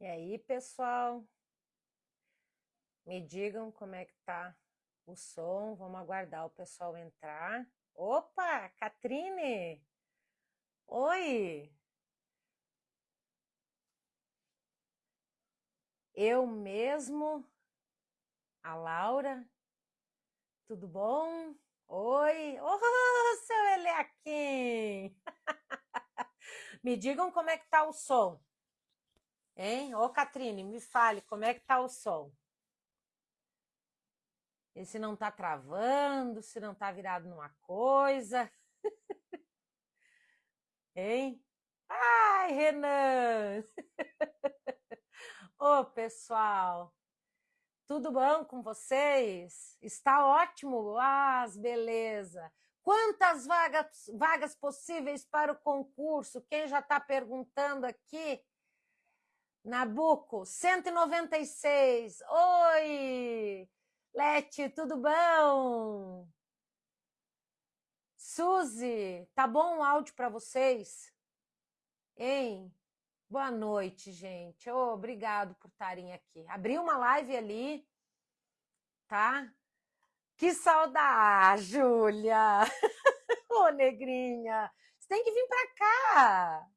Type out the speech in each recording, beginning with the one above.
E aí, pessoal? Me digam como é que tá o som. Vamos aguardar o pessoal entrar. Opa, Catrine! Oi! Eu mesmo, a Laura. Tudo bom? Oi! Oh, seu Eliakim! Me digam como é que tá o som. Hein? Ô, Catrine, me fale, como é que tá o som? E se não tá travando, se não tá virado numa coisa. hein? Ai, Renan! Ô, pessoal, tudo bom com vocês? Está ótimo? Ah, beleza! Quantas vagas, vagas possíveis para o concurso? Quem já está perguntando aqui? Nabuco, 196. Oi! Lete, tudo bom? Suzy, tá bom o áudio para vocês? Hein? Boa noite, gente. Oh, obrigado por estarem aqui. Abri uma live ali, tá? Que saudade, Júlia! Ô, oh, negrinha, você tem que vir para cá.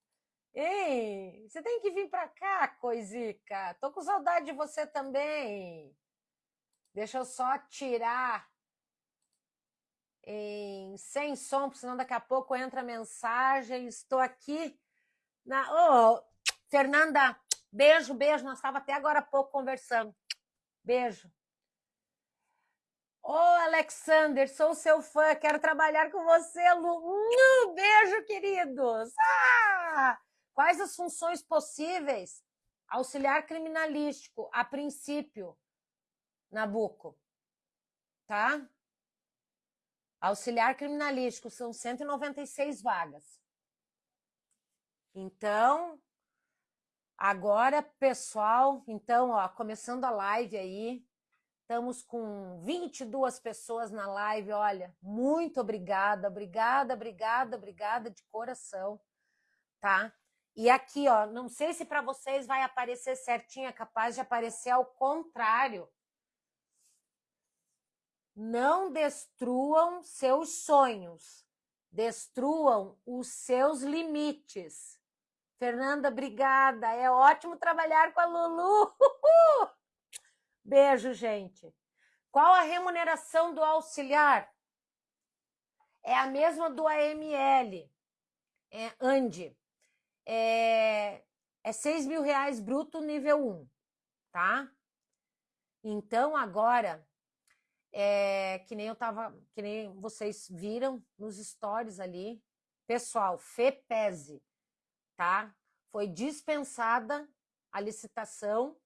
Ei, você tem que vir para cá, coisica. Tô com saudade de você também. Deixa eu só tirar em sem som, porque senão daqui a pouco entra mensagem. Estou aqui na. Oh, Fernanda, beijo, beijo. Nós estávamos até agora há pouco conversando. Beijo. Ô, oh, Alexander, sou seu fã, quero trabalhar com você, Lu. Um beijo, queridos. Ah! Quais as funções possíveis? Auxiliar criminalístico, a princípio, Nabuco. Tá? Auxiliar criminalístico, são 196 vagas. Então, agora, pessoal, então, ó, começando a live aí, estamos com 22 pessoas na live, olha, muito obrigada, obrigada, obrigada, obrigada de coração, tá? E aqui, ó, não sei se para vocês vai aparecer certinho, é capaz de aparecer ao contrário. Não destruam seus sonhos, destruam os seus limites. Fernanda, obrigada. É ótimo trabalhar com a Lulu. Beijo, gente. Qual a remuneração do auxiliar? É a mesma do AML, é ANDI é, é 6 mil reais bruto nível 1, tá? Então, agora, é, que nem eu tava, que nem vocês viram nos stories ali, pessoal, FEPESE, tá? Foi dispensada a licitação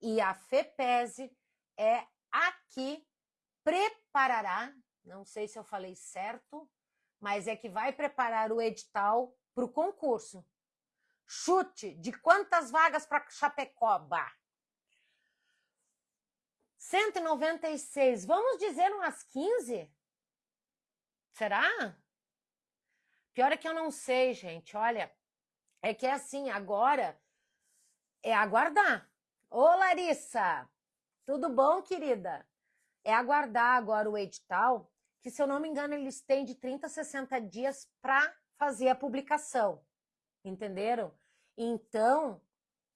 e a FEPESE é aqui preparará, não sei se eu falei certo, mas é que vai preparar o edital para o concurso. Chute de quantas vagas para Chapecoba? 196. Vamos dizer umas 15? Será? Pior é que eu não sei, gente. Olha, é que é assim, agora é aguardar. Ô, Larissa, tudo bom, querida? É aguardar agora o edital, que se eu não me engano, eles têm de 30 a 60 dias para fazer a publicação. Entenderam? Então,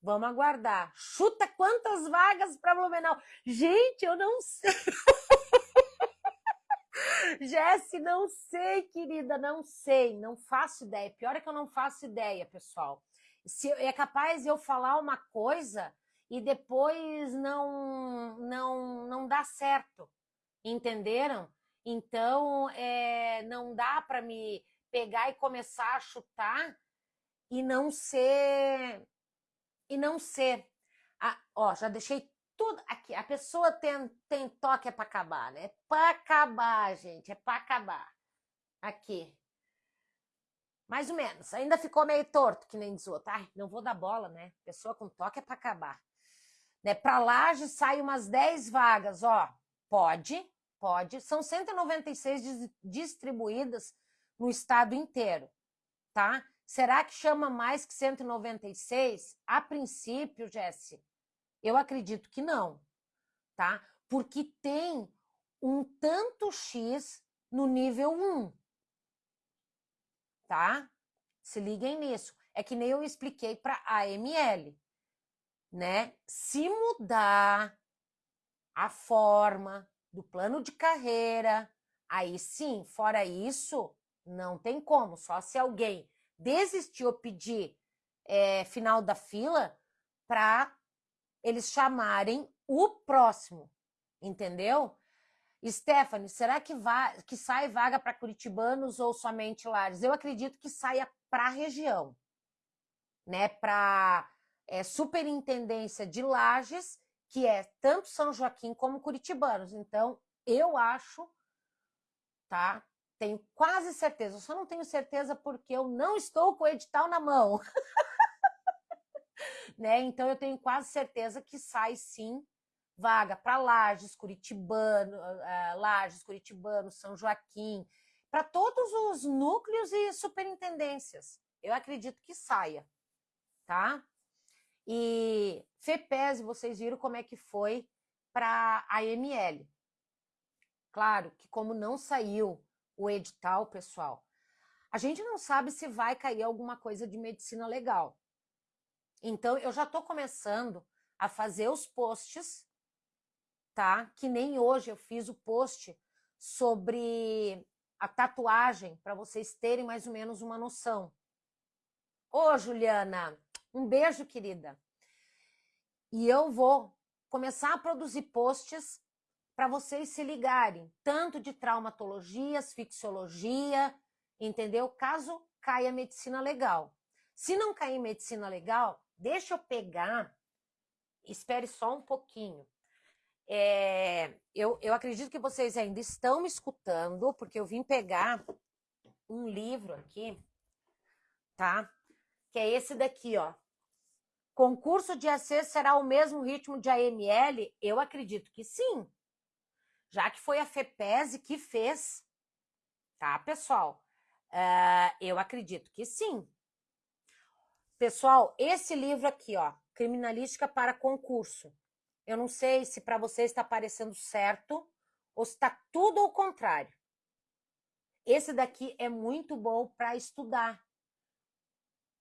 vamos aguardar. Chuta quantas vagas para Blumenau. Gente, eu não sei. Jesse, não sei, querida, não sei, não faço ideia. Pior é que eu não faço ideia, pessoal. Se é capaz eu falar uma coisa e depois não não não dá certo, entenderam? Então é, não dá para me pegar e começar a chutar e não ser e não ser. Ah, ó, já deixei tudo aqui. A pessoa tem, tem toque é para acabar, né? É para acabar, gente, é para acabar. Aqui. Mais ou menos. Ainda ficou meio torto, que nem diz outro. Ai, não vou dar bola, né? Pessoa com toque é para acabar. Né? Para laje sai umas 10 vagas, ó. Pode, pode. São 196 distribuídas no estado inteiro, tá? Será que chama mais que 196? A princípio, Jesse, eu acredito que não, tá? Porque tem um tanto X no nível 1. Tá? Se liguem nisso. É que nem eu expliquei para a AML, né? Se mudar a forma do plano de carreira, aí sim, fora isso, não tem como. Só se alguém desistir ou pedir é, final da fila para eles chamarem o próximo, entendeu? Stephanie, será que, que sai vaga para curitibanos ou somente Lares? Eu acredito que saia para a região, né? Para é, superintendência de Lages, que é tanto São Joaquim como curitibanos. Então, eu acho, tá? Tenho quase certeza. Eu só não tenho certeza porque eu não estou com o edital na mão. né? Então, eu tenho quase certeza que sai sim vaga para Lages, Curitibano, uh, Lages, Curitibano, São Joaquim, para todos os núcleos e superintendências. Eu acredito que saia, tá? E FEPES, vocês viram como é que foi para a AML. Claro que como não saiu o edital, pessoal, a gente não sabe se vai cair alguma coisa de medicina legal. Então, eu já estou começando a fazer os posts tá? Que nem hoje eu fiz o post sobre a tatuagem, para vocês terem mais ou menos uma noção. Ô, Juliana, um beijo, querida. E eu vou começar a produzir posts para vocês se ligarem, tanto de traumatologia, asfixiologia, entendeu? Caso caia medicina legal. Se não cair medicina legal, deixa eu pegar, espere só um pouquinho. É, eu, eu acredito que vocês ainda estão me escutando, porque eu vim pegar um livro aqui, tá? Que é esse daqui, ó. Concurso de AC será o mesmo ritmo de AML? Eu acredito que sim. Já que foi a FEPESE que fez, tá, pessoal? Uh, eu acredito que sim. Pessoal, esse livro aqui, ó, Criminalística para Concurso, eu não sei se para você está parecendo certo ou se está tudo ao contrário. Esse daqui é muito bom para estudar.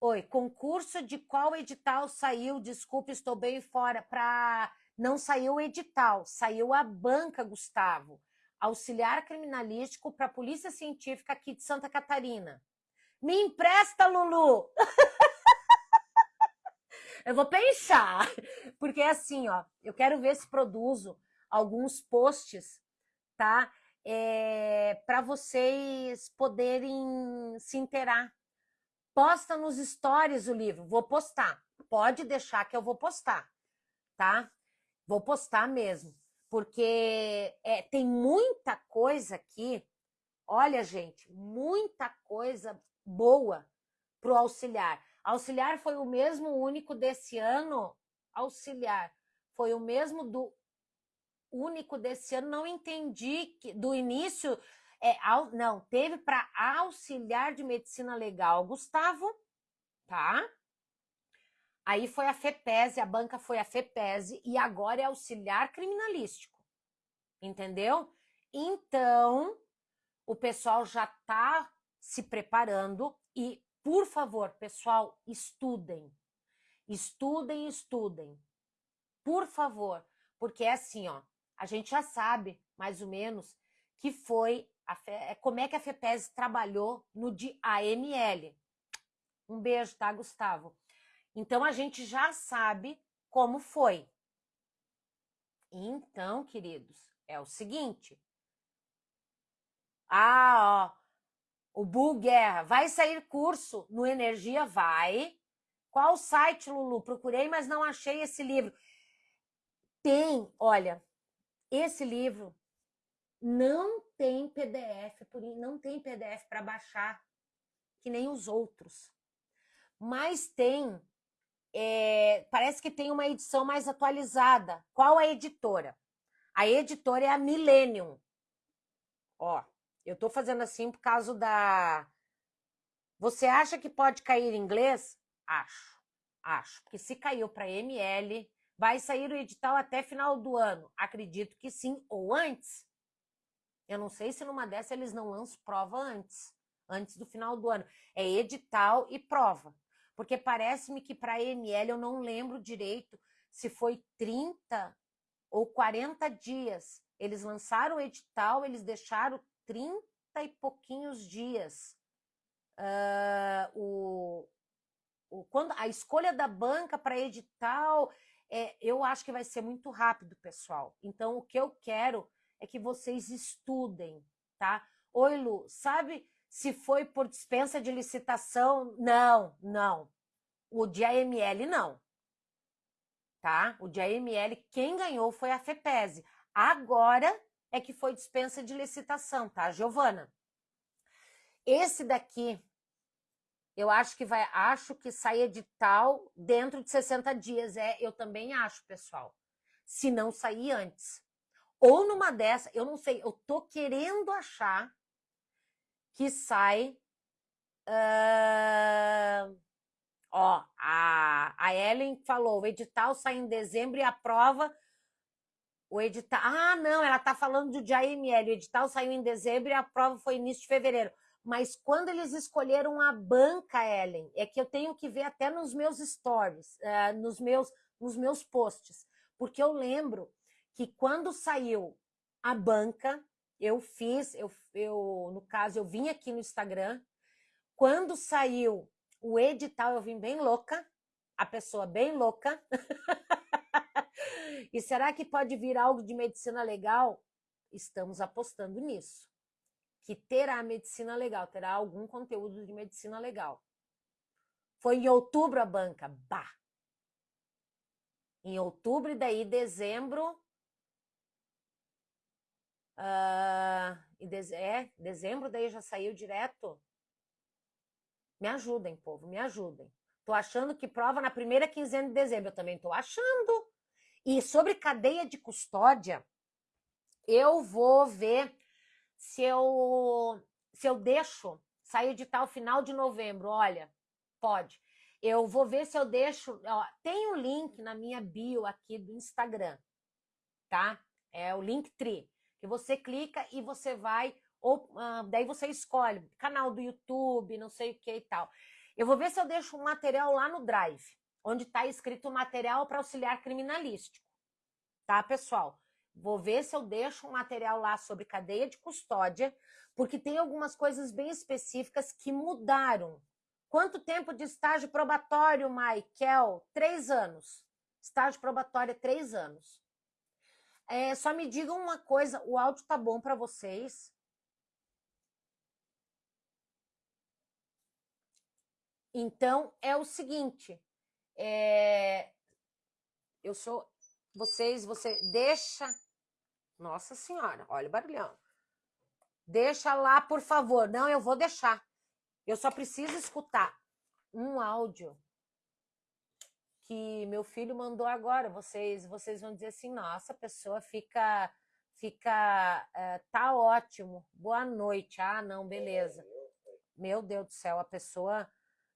Oi, concurso de qual edital saiu? Desculpe, estou bem fora. Para não saiu o edital, saiu a banca, Gustavo. Auxiliar criminalístico para a Polícia Científica aqui de Santa Catarina. Me empresta, Lulu! Eu vou pensar, porque é assim, ó, eu quero ver se produzo alguns posts, tá? É, para vocês poderem se inteirar. Posta nos stories o livro, vou postar. Pode deixar que eu vou postar, tá? Vou postar mesmo, porque é, tem muita coisa aqui. Olha, gente, muita coisa boa para o auxiliar. Auxiliar foi o mesmo único desse ano. Auxiliar foi o mesmo do único desse ano. Não entendi que do início. É, não, teve para auxiliar de medicina legal, Gustavo, tá? Aí foi a FEPESE, a banca foi a FEPESE e agora é auxiliar criminalístico. Entendeu? Então, o pessoal já está se preparando e por favor, pessoal, estudem. Estudem, estudem. Por favor, porque é assim, ó, a gente já sabe, mais ou menos, que foi Fe... É, como é que a FEPES trabalhou no de AML. Um beijo, tá, Gustavo? Então a gente já sabe como foi. Então, queridos, é o seguinte. Ah, ó, o Bull Guerra. Vai sair curso no Energia? Vai. Qual site, Lulu? Procurei, mas não achei esse livro. Tem, olha, esse livro não tem PDF, não tem PDF para baixar, que nem os outros. Mas tem, é, parece que tem uma edição mais atualizada. Qual a editora? A editora é a Millennium. Ó, eu tô fazendo assim por causa da, Você acha que pode cair inglês? Acho, acho. Porque se caiu para ML, vai sair o edital até final do ano. Acredito que sim, ou antes. Eu não sei se numa dessa eles não lançam prova antes, antes do final do ano. É edital e prova. Porque parece-me que para ML eu não lembro direito se foi 30 ou 40 dias. Eles lançaram o edital, eles deixaram 30 e pouquinhos dias Uh, o, o, quando a escolha da banca para edital, é, eu acho que vai ser muito rápido, pessoal. Então, o que eu quero é que vocês estudem, tá? Oi, Lu, sabe se foi por dispensa de licitação? Não, não. O de AML, não. Tá? O de AML, quem ganhou foi a FEPESE. Agora é que foi dispensa de licitação, tá, Giovana? Esse daqui, eu acho que vai, acho que sai edital dentro de 60 dias. É, eu também acho, pessoal. Se não sair antes. Ou numa dessa, eu não sei, eu tô querendo achar que sai. Uh, ó, a, a Ellen falou: o edital sai em dezembro e a prova. O edital. Ah, não, ela tá falando do AML. O edital saiu em dezembro e a prova foi início de fevereiro. Mas quando eles escolheram a banca, Ellen, é que eu tenho que ver até nos meus stories, uh, nos, meus, nos meus posts. Porque eu lembro que quando saiu a banca, eu fiz, eu, eu no caso, eu vim aqui no Instagram. Quando saiu o edital, eu vim bem louca, a pessoa bem louca. e será que pode vir algo de medicina legal? Estamos apostando nisso que terá medicina legal, terá algum conteúdo de medicina legal. Foi em outubro a banca, bah! Em outubro e daí dezembro. Uh, e de, é, dezembro daí já saiu direto. Me ajudem, povo, me ajudem. Tô achando que prova na primeira quinzena de dezembro. Eu também tô achando. E sobre cadeia de custódia, eu vou ver se eu, se eu deixo sair edital final de novembro, olha, pode. Eu vou ver se eu deixo. Ó, tem um link na minha bio aqui do Instagram, tá? É o Linktree, que você clica e você vai, ou uh, daí você escolhe canal do YouTube, não sei o que e tal. Eu vou ver se eu deixo um material lá no Drive, onde está escrito material para auxiliar criminalístico, tá, pessoal? Vou ver se eu deixo um material lá sobre cadeia de custódia, porque tem algumas coisas bem específicas que mudaram. Quanto tempo de estágio probatório, Michael? Três anos. Estágio probatório é três anos. É, só me digam uma coisa, o áudio tá bom para vocês? Então, é o seguinte, é, eu sou, vocês, você deixa nossa senhora, olha o barulhão. Deixa lá, por favor. Não, eu vou deixar. Eu só preciso escutar um áudio que meu filho mandou agora. Vocês, vocês vão dizer assim: nossa, a pessoa fica, fica, uh, tá ótimo. Boa noite. Ah, não, beleza. Meu Deus do céu, a pessoa.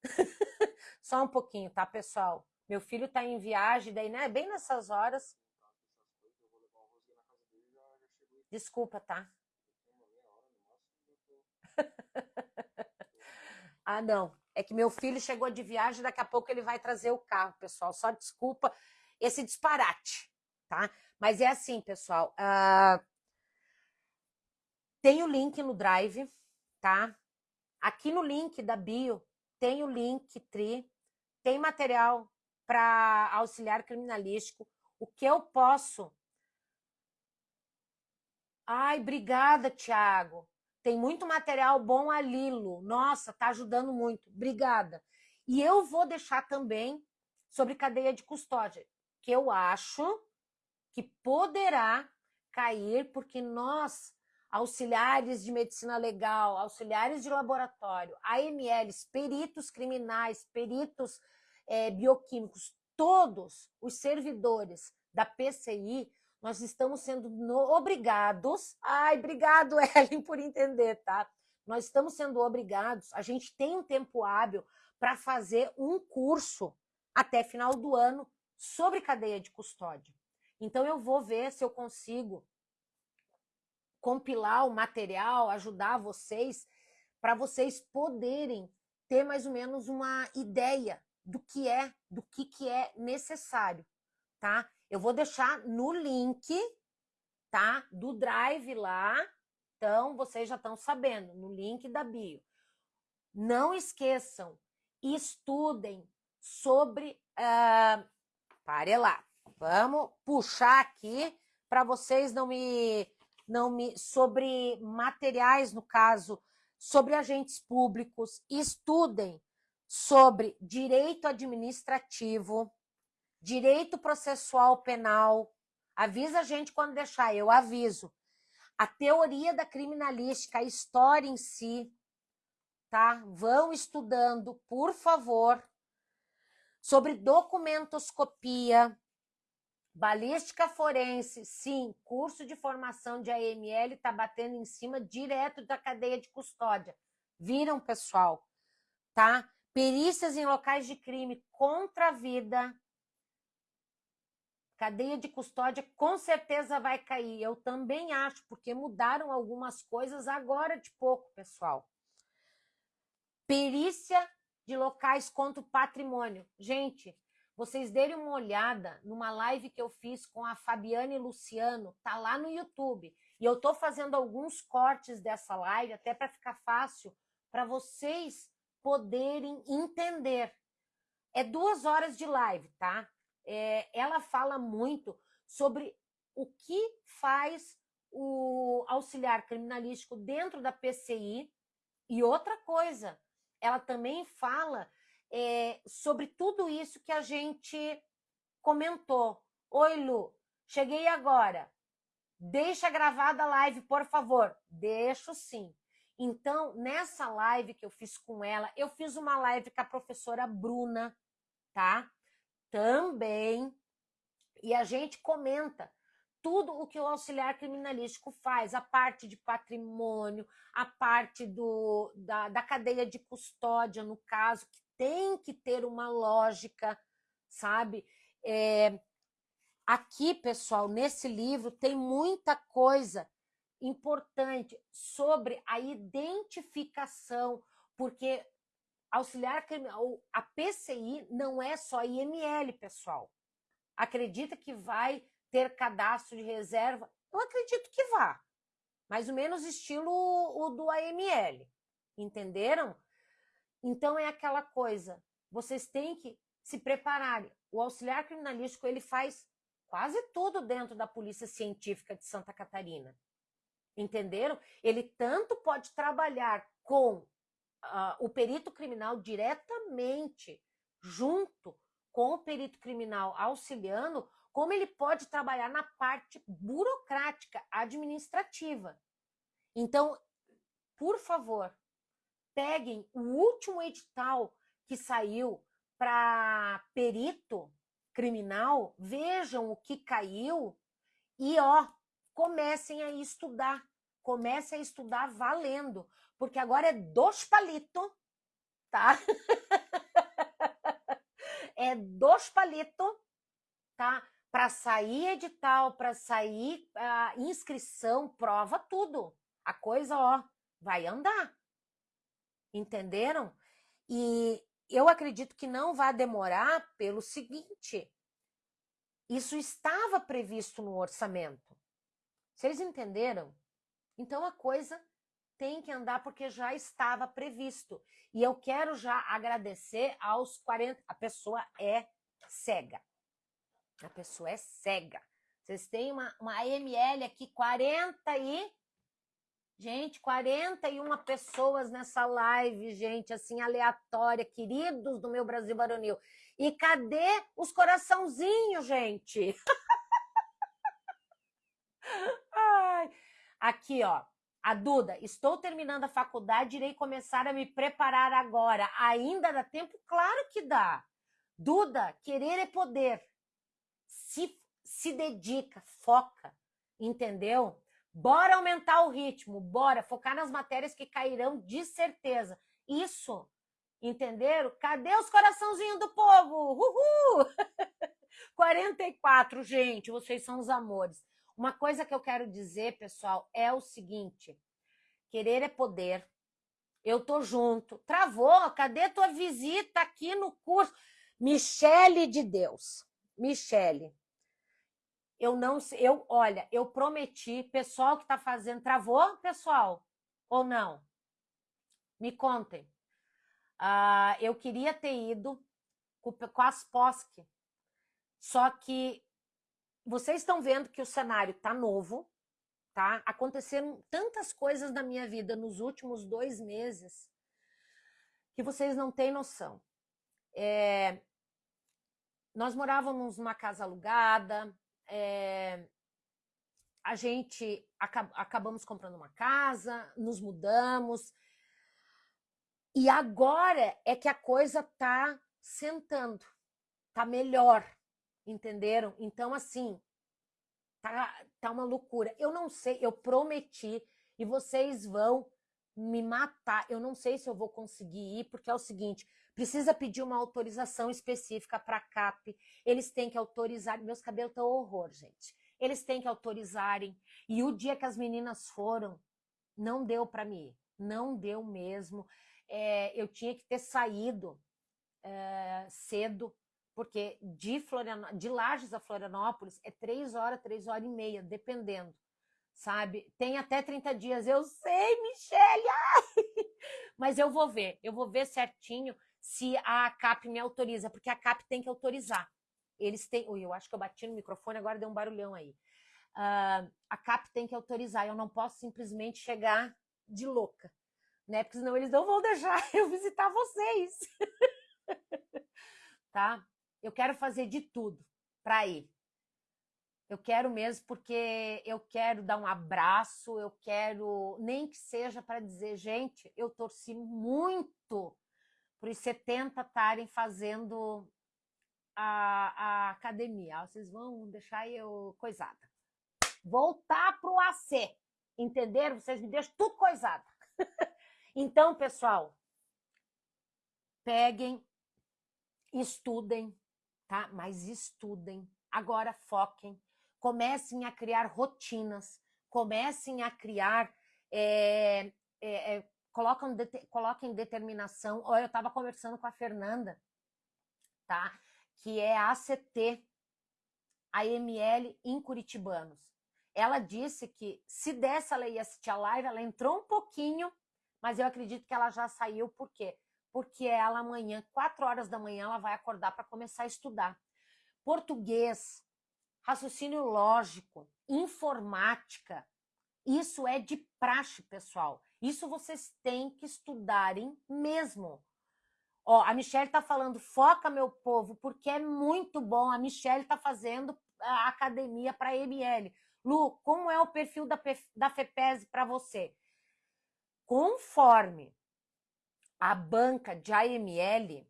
só um pouquinho, tá, pessoal? Meu filho tá em viagem, daí, né? Bem nessas horas. Desculpa, tá? ah, não. É que meu filho chegou de viagem, daqui a pouco ele vai trazer o carro, pessoal. Só desculpa esse disparate, tá? Mas é assim, pessoal. Uh... Tem o link no Drive, tá? Aqui no link da bio tem o link Tri, tem material para auxiliar criminalístico. O que eu posso Ai, obrigada, Tiago. Tem muito material bom a Lilo. Nossa, tá ajudando muito. Obrigada. E eu vou deixar também sobre cadeia de custódia, que eu acho que poderá cair, porque nós, auxiliares de medicina legal, auxiliares de laboratório, AMLs, peritos criminais, peritos é, bioquímicos, todos os servidores da PCI nós estamos sendo obrigados. Ai, obrigado, Ellen, por entender, tá? nós estamos sendo obrigados, a gente tem um tempo hábil para fazer um curso até final do ano sobre cadeia de custódia. Então eu vou ver se eu consigo compilar o material, ajudar vocês para vocês poderem ter mais ou menos uma ideia do que é, do que, que é necessário, tá? Eu vou deixar no link, tá? Do Drive lá, então vocês já estão sabendo, no link da bio. Não esqueçam, estudem sobre... Uh, pare lá, vamos puxar aqui para vocês não me... Não me sobre materiais, no caso, sobre agentes públicos, estudem sobre direito administrativo, direito processual penal. Avisa a gente quando deixar, eu aviso. A teoria da criminalística, a história em si, tá? Vão estudando, por favor, sobre documentoscopia, Balística forense, sim, curso de formação de AML está batendo em cima direto da cadeia de custódia. Viram, pessoal? Tá? Perícias em locais de crime contra a vida. Cadeia de custódia com certeza vai cair. Eu também acho, porque mudaram algumas coisas agora de pouco, pessoal. Perícia de locais contra o patrimônio. Gente, vocês derem uma olhada numa live que eu fiz com a Fabiane Luciano, tá lá no YouTube. E eu tô fazendo alguns cortes dessa live, até para ficar fácil, para vocês poderem entender. É duas horas de live, tá? É, ela fala muito sobre o que faz o auxiliar criminalístico dentro da PCI. E outra coisa, ela também fala é, sobre tudo isso que a gente comentou. Oi, Lu, cheguei agora. Deixa gravada a live, por favor. Deixo sim. Então, nessa live que eu fiz com ela, eu fiz uma live com a professora Bruna, tá? Também. E a gente comenta tudo o que o auxiliar criminalístico faz, a parte de patrimônio, a parte do, da, da cadeia de custódia, no caso, que tem que ter uma lógica, sabe? É, aqui, pessoal, nesse livro tem muita coisa importante sobre a identificação, porque auxiliar criminal, a PCI não é só IML, pessoal. Acredita que vai ter cadastro de reserva? Eu acredito que vá. Mais ou menos estilo o do AML. Entenderam? Então é aquela coisa, vocês têm que se prepararem. O auxiliar criminalístico ele faz quase tudo dentro da Polícia Científica de Santa Catarina. Entenderam? Ele tanto pode trabalhar com uh, o perito criminal diretamente, junto com o perito criminal auxiliando, como ele pode trabalhar na parte burocrática, administrativa. Então, por favor, peguem o último edital que saiu para perito criminal, vejam o que caiu e ó, comecem a estudar. Comecem a estudar valendo, porque agora é dos palitos, tá? é dos palitos, tá? Para sair edital, para sair uh, inscrição, prova, tudo. A coisa, ó, vai andar. Entenderam? E eu acredito que não vai demorar pelo seguinte: isso estava previsto no orçamento. Vocês entenderam? Então a coisa tem que andar porque já estava previsto. E eu quero já agradecer aos 40. A pessoa é cega. A pessoa é cega. Vocês têm uma, uma AML aqui, 40 e Gente, 41 pessoas nessa live, gente, assim, aleatória, queridos do meu Brasil Baronil. E cadê os coraçãozinhos, gente? Ai. Aqui, ó. A Duda, estou terminando a faculdade, irei começar a me preparar agora. Ainda dá tempo? Claro que dá. Duda, querer é poder. Se, se dedica, foca, entendeu? Bora aumentar o ritmo, bora focar nas matérias que cairão de certeza. Isso, entenderam? Cadê os coraçãozinhos do povo? Uhul! 44, gente, vocês são os amores. Uma coisa que eu quero dizer, pessoal, é o seguinte: querer é poder. Eu tô junto. Travou? Cadê tua visita aqui no curso? Michele de Deus. Michele. Eu não sei, eu, olha, eu prometi, pessoal que tá fazendo, travou, pessoal? Ou não? Me contem. Uh, eu queria ter ido com, com as POSC, só que vocês estão vendo que o cenário tá novo, tá? Aconteceram tantas coisas na minha vida nos últimos dois meses que vocês não têm noção. É, nós morávamos numa casa alugada, é, a gente acab acabamos comprando uma casa, nos mudamos, e agora é que a coisa tá sentando, tá melhor, entenderam? Então, assim, tá, tá uma loucura. Eu não sei, eu prometi, e vocês vão me matar. Eu não sei se eu vou conseguir ir, porque é o seguinte: precisa pedir uma autorização específica para a CAP. Eles têm que autorizar. Meus cabelos estão horror, gente. Eles têm que autorizarem. E o dia que as meninas foram, não deu para mim. Não deu mesmo. É, eu tinha que ter saído é, cedo, porque de, de Lages a Florianópolis é três horas, três horas e meia, dependendo sabe? Tem até 30 dias. Eu sei, Michelle! Ai! Mas eu vou ver, eu vou ver certinho se a CAP me autoriza, porque a CAP tem que autorizar. Eles têm. Ui, eu acho que eu bati no microfone, agora deu um barulhão aí. Uh, a CAP tem que autorizar, eu não posso simplesmente chegar de louca, né? Porque senão eles não vão deixar eu visitar vocês. tá? Eu quero fazer de tudo para ir. Eu quero mesmo porque eu quero dar um abraço, eu quero, nem que seja para dizer, gente, eu torci muito para os 70 estarem fazendo a, a academia. Vocês vão deixar eu coisada. Voltar para o AC, entenderam? Vocês me deixam tudo coisada. então, pessoal, peguem, estudem, tá? Mas estudem. Agora foquem. Comecem a criar rotinas. Comecem a criar é, é, é, colocam, coloquem determinação. Olha, eu estava conversando com a Fernanda, tá? Que é a ACT, a ML em Curitibanos. Ela disse que se dessa ela ia assistir a live, ela entrou um pouquinho, mas eu acredito que ela já saiu, por quê? Porque ela amanhã, quatro horas da manhã, ela vai acordar para começar a estudar. Português, raciocínio lógico, informática, isso é de praxe, pessoal. Isso vocês têm que estudarem mesmo. Ó, a Michelle está falando, foca, meu povo, porque é muito bom. A Michelle está fazendo a academia para ML. Lu, como é o perfil da, da FEPES para você? Conforme a banca de AML,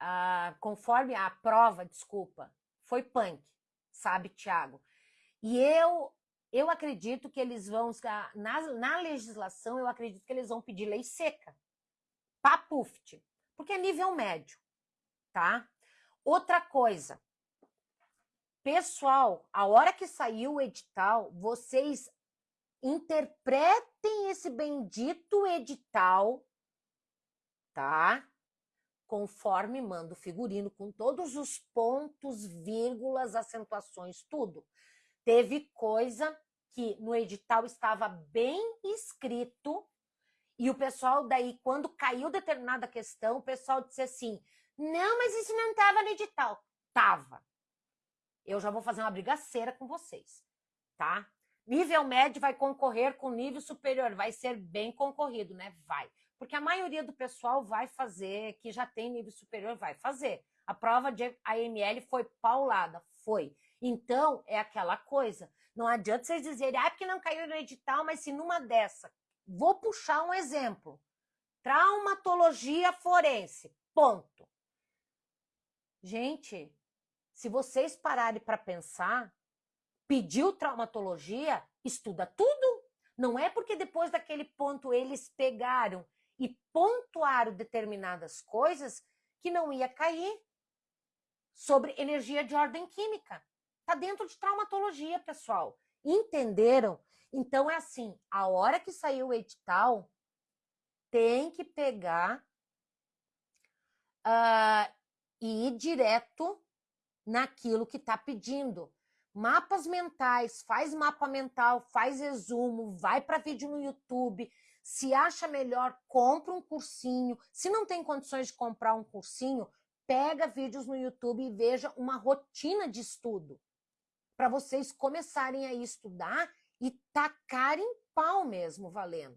ah, conforme a prova, desculpa, foi punk, sabe, Tiago? E eu eu acredito que eles vão, na, na legislação, eu acredito que eles vão pedir lei seca, papuft, porque é nível médio, tá? Outra coisa, pessoal, a hora que saiu o edital, vocês interpretem esse bendito edital, tá? Conforme manda o figurino, com todos os pontos, vírgulas, acentuações, tudo. Teve coisa que no edital estava bem escrito e o pessoal daí, quando caiu determinada questão, o pessoal disse assim, não, mas isso não estava no edital. Tava. Eu já vou fazer uma brigaceira com vocês, tá? Nível médio vai concorrer com nível superior, vai ser bem concorrido, né? Vai. Porque a maioria do pessoal vai fazer, que já tem nível superior, vai fazer. A prova de AML foi paulada, foi. Então, é aquela coisa. Não adianta vocês dizerem, ah, porque não caiu no edital, mas se numa dessa. Vou puxar um exemplo. Traumatologia forense. Ponto. Gente, se vocês pararem para pensar, pediu traumatologia, estuda tudo. Não é porque depois daquele ponto eles pegaram e pontuaram determinadas coisas que não ia cair sobre energia de ordem química. Está dentro de traumatologia, pessoal. Entenderam? Então é assim, a hora que saiu o edital, tem que pegar uh, e ir direto naquilo que está pedindo. Mapas mentais, faz mapa mental, faz resumo, vai para vídeo no YouTube. Se acha melhor, compra um cursinho. Se não tem condições de comprar um cursinho, pega vídeos no YouTube e veja uma rotina de estudo para vocês começarem a estudar e tacarem pau mesmo valendo.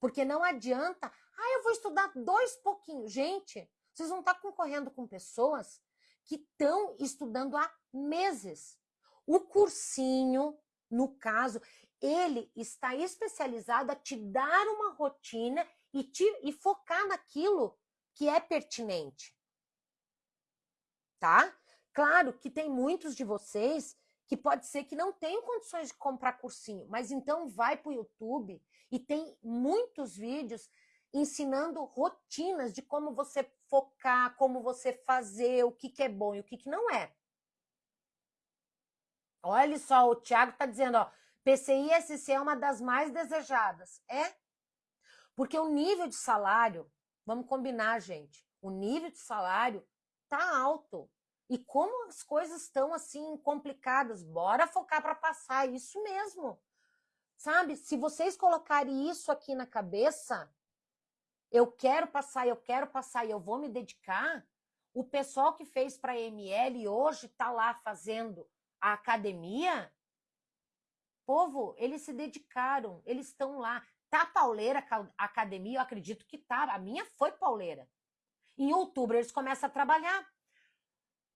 Porque não adianta, ah, eu vou estudar dois pouquinhos. Gente, vocês vão estar concorrendo com pessoas que estão estudando há meses. O cursinho, no caso, ele está especializado a te dar uma rotina e, te, e focar naquilo que é pertinente. Tá? Claro que tem muitos de vocês que pode ser que não tenham condições de comprar cursinho, mas então vai para o YouTube e tem muitos vídeos ensinando rotinas de como você focar, como você fazer, o que, que é bom e o que, que não é. Olha só, o Thiago está dizendo, ó, PCI SC é uma das mais desejadas. É? Porque o nível de salário, vamos combinar, gente, o nível de salário tá alto. E como as coisas estão assim complicadas, bora focar para passar, isso mesmo. Sabe? Se vocês colocarem isso aqui na cabeça, eu quero passar, eu quero passar e eu vou me dedicar, o pessoal que fez para a ML hoje está lá fazendo a academia, povo, eles se dedicaram, eles estão lá. Tá pauleira a academia? Eu acredito que tá. A minha foi pauleira. Em outubro eles começam a trabalhar.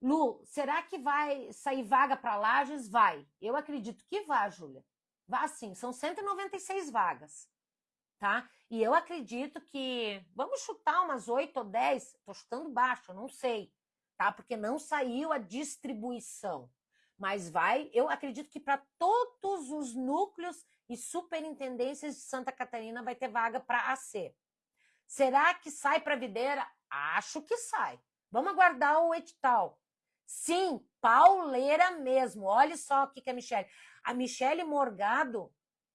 Lu, será que vai sair vaga para Lages? Vai. Eu acredito que vá, Júlia. Vá sim, são 196 vagas, tá? E eu acredito que, vamos chutar umas 8 ou 10, tô chutando baixo, não sei, tá? Porque não saiu a distribuição. Mas vai, eu acredito que para todos os núcleos e superintendências de Santa Catarina vai ter vaga para AC. Será que sai para Videira? Acho que sai. Vamos aguardar o edital. Sim, pauleira mesmo. Olha só o que é a Michelle. A Michelle Morgado,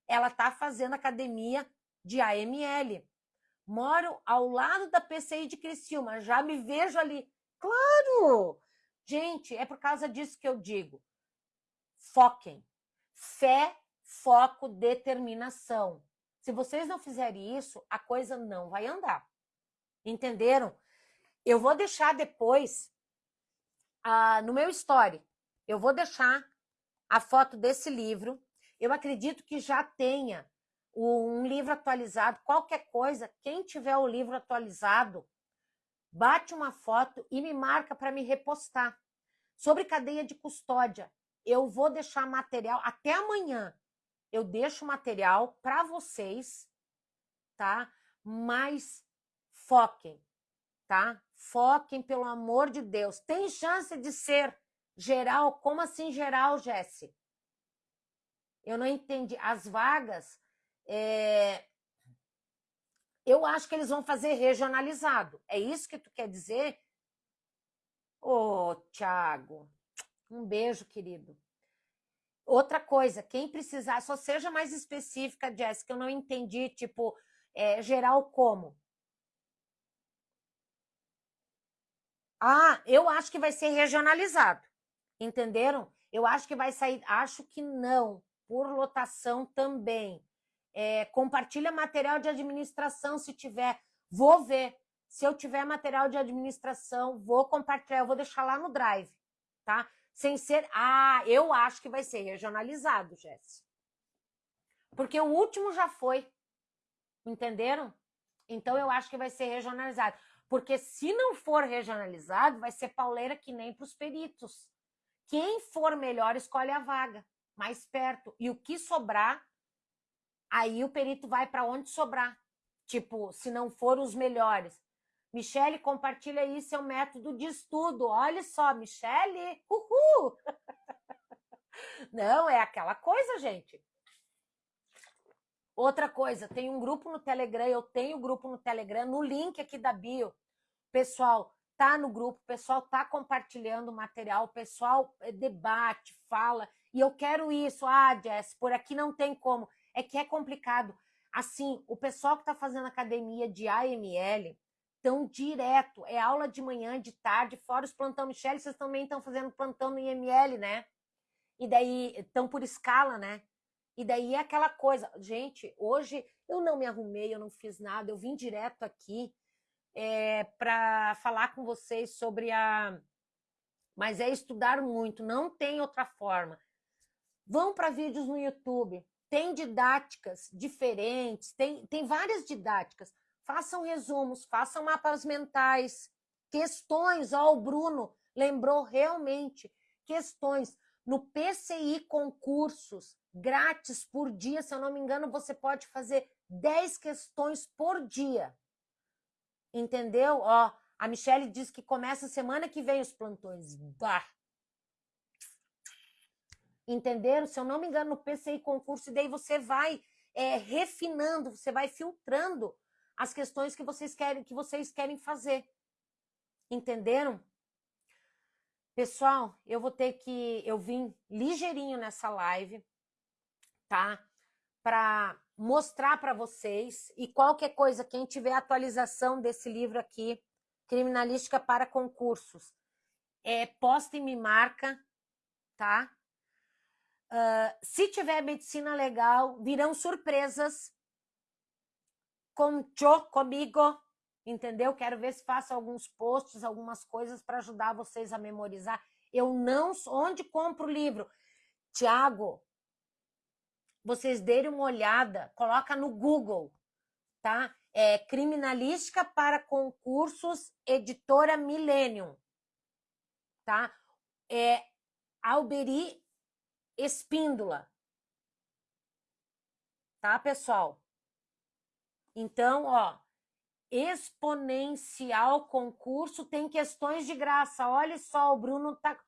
ela tá fazendo academia de AML. Moro ao lado da PCI de Criciúma, já me vejo ali. Claro! Gente, é por causa disso que eu digo. Foquem. Fé, foco, determinação. Se vocês não fizerem isso, a coisa não vai andar. Entenderam? Eu vou deixar depois ah, no meu story, eu vou deixar a foto desse livro. Eu acredito que já tenha um livro atualizado. Qualquer coisa, quem tiver o livro atualizado, bate uma foto e me marca para me repostar. Sobre cadeia de custódia, eu vou deixar material até amanhã. Eu deixo material para vocês, tá? Mas foquem, tá? Foquem, pelo amor de Deus. Tem chance de ser geral? Como assim geral, Jesse? Eu não entendi. As vagas, é... eu acho que eles vão fazer regionalizado. É isso que tu quer dizer? Ô, Tiago, um beijo, querido. Outra coisa, quem precisar, só seja mais específica, Jéssica, eu não entendi, tipo, é, geral como? Ah, eu acho que vai ser regionalizado. Entenderam? Eu acho que vai sair. Acho que não. Por lotação também. É, compartilha material de administração se tiver. Vou ver. Se eu tiver material de administração, vou compartilhar. Eu vou deixar lá no Drive, tá? Sem ser. Ah, eu acho que vai ser regionalizado, Jéssica. Porque o último já foi. Entenderam? Então eu acho que vai ser regionalizado. Porque se não for regionalizado, vai ser pauleira que nem para os peritos. Quem for melhor escolhe a vaga, mais perto. E o que sobrar, aí o perito vai para onde sobrar. Tipo, se não for os melhores. Michele, compartilha aí seu método de estudo. Olha só, Michele, uhul! Não, é aquela coisa, gente. Outra coisa, tem um grupo no Telegram, eu tenho grupo no Telegram, no link aqui da bio. Pessoal, tá no grupo, o pessoal tá compartilhando o material, o pessoal eh, debate, fala, e eu quero isso. Ah, Jess, por aqui não tem como. É que é complicado. Assim, o pessoal que está fazendo academia de AML estão direto. É aula de manhã, de tarde, fora os plantão Michelle, vocês também estão fazendo plantão no IML, né? E daí estão por escala, né? E daí é aquela coisa, gente, hoje eu não me arrumei, eu não fiz nada, eu vim direto aqui é, para falar com vocês sobre a. Mas é estudar muito, não tem outra forma. Vão para vídeos no YouTube, tem didáticas diferentes, tem, tem várias didáticas. Façam resumos, façam mapas mentais, questões. Ó, o Bruno lembrou realmente questões. No PCI concursos, grátis por dia, se eu não me engano, você pode fazer 10 questões por dia. Entendeu? Ó, a Michelle diz que começa semana que vem os plantões. Bah, Entenderam? Se eu não me engano, no PCI concurso, e daí você vai é, refinando, você vai filtrando as questões que vocês querem, que vocês querem fazer. Entenderam? Pessoal, eu vou ter que. Eu vim ligeirinho nessa live, tá? Para mostrar para vocês. E qualquer coisa, quem tiver atualização desse livro aqui, Criminalística para Concursos, é, posta e me marca, tá? Uh, se tiver medicina legal, virão surpresas Cho, comigo, entendeu? Quero ver se faço alguns posts, algumas coisas para ajudar vocês a memorizar. Eu não. Onde compro o livro? Tiago, vocês derem uma olhada, coloca no Google, tá? É Criminalística para Concursos, editora Millennium, tá? É Alberi espíndola. Tá, pessoal? Então, ó, exponencial concurso tem questões de graça. Olha só, o Bruno tá.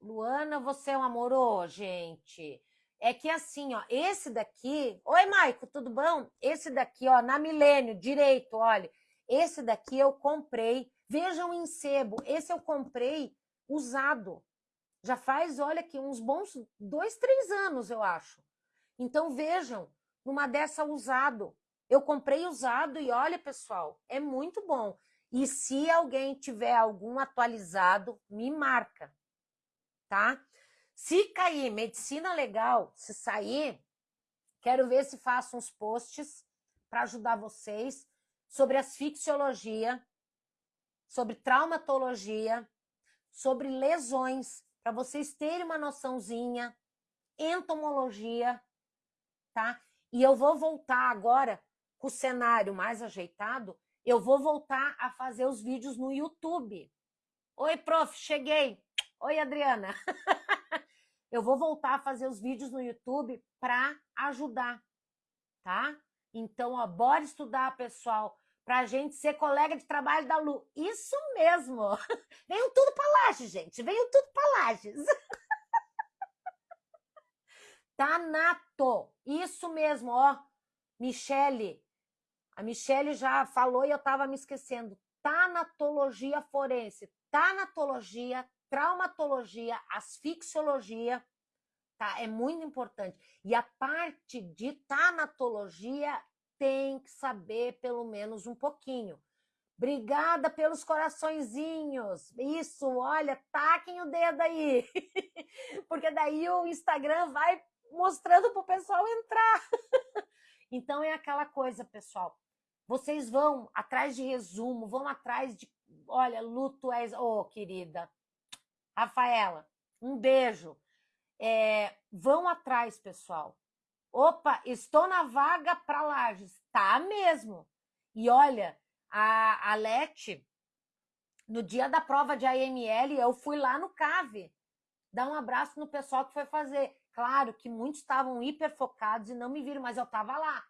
Luana, você é um amor, gente. É que assim, ó, esse daqui. Oi, Maico, tudo bom? Esse daqui, ó, na Milênio, direito, olha. Esse daqui eu comprei. Vejam em sebo. Esse eu comprei usado. Já faz, olha aqui, uns bons dois, três anos, eu acho. Então vejam, numa dessa usado. Eu comprei usado e olha, pessoal, é muito bom. E se alguém tiver algum atualizado, me marca, tá? Se cair medicina legal, se sair, quero ver se faço uns posts para ajudar vocês sobre asfixiologia, sobre traumatologia, sobre lesões, para vocês terem uma noçãozinha, entomologia, tá? E eu vou voltar agora com o cenário mais ajeitado, eu vou voltar a fazer os vídeos no YouTube. Oi, prof, cheguei. Oi, Adriana. eu vou voltar a fazer os vídeos no YouTube para ajudar, tá? Então, ó, bora estudar, pessoal para a gente ser colega de trabalho da Lu. Isso mesmo! Venham tudo para Lages, gente. Venham tudo para Lages. Tanato. Isso mesmo, ó. Michele. A Michele já falou e eu estava me esquecendo. Tanatologia forense. Tanatologia, traumatologia, asfixiologia. Tá? É muito importante. E a parte de tanatologia tem que saber pelo menos um pouquinho. Obrigada pelos coraçõezinhos. Isso, olha, taquem o dedo aí. Porque daí o Instagram vai mostrando para o pessoal entrar. Então é aquela coisa, pessoal. Vocês vão atrás de resumo, vão atrás de. Olha, luto é. Ô, oh, querida. Rafaela, um beijo. É, vão atrás, pessoal. Opa, estou na vaga para Lages. Tá mesmo. E olha, a, a Leti, no dia da prova de AML, eu fui lá no CAVE dar um abraço no pessoal que foi fazer. Claro que muitos estavam hiper focados e não me viram, mas eu estava lá,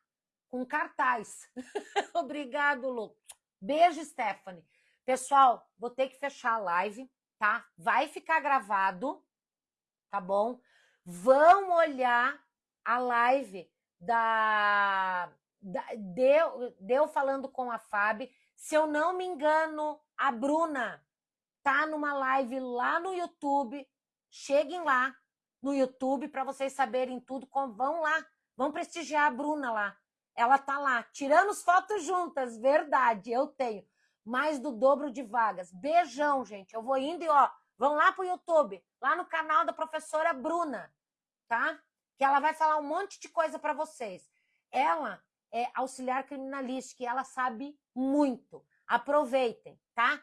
com cartaz. Obrigado, Lu. Beijo, Stephanie. Pessoal, vou ter que fechar a live, tá? Vai ficar gravado, tá bom? Vão olhar a live da, da deu, deu falando com a Fábio. Se eu não me engano, a Bruna tá numa live lá no YouTube. Cheguem lá no YouTube para vocês saberem tudo. Vão lá, vão prestigiar a Bruna lá. Ela tá lá, tirando as fotos juntas, verdade, eu tenho. Mais do dobro de vagas. Beijão, gente. Eu vou indo e, ó, vão lá pro YouTube, lá no canal da professora Bruna, tá? Que ela vai falar um monte de coisa para vocês. Ela é auxiliar criminalística e ela sabe muito. Aproveitem, tá?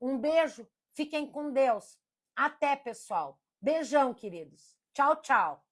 Um beijo, fiquem com Deus. Até, pessoal. Beijão, queridos. Tchau, tchau.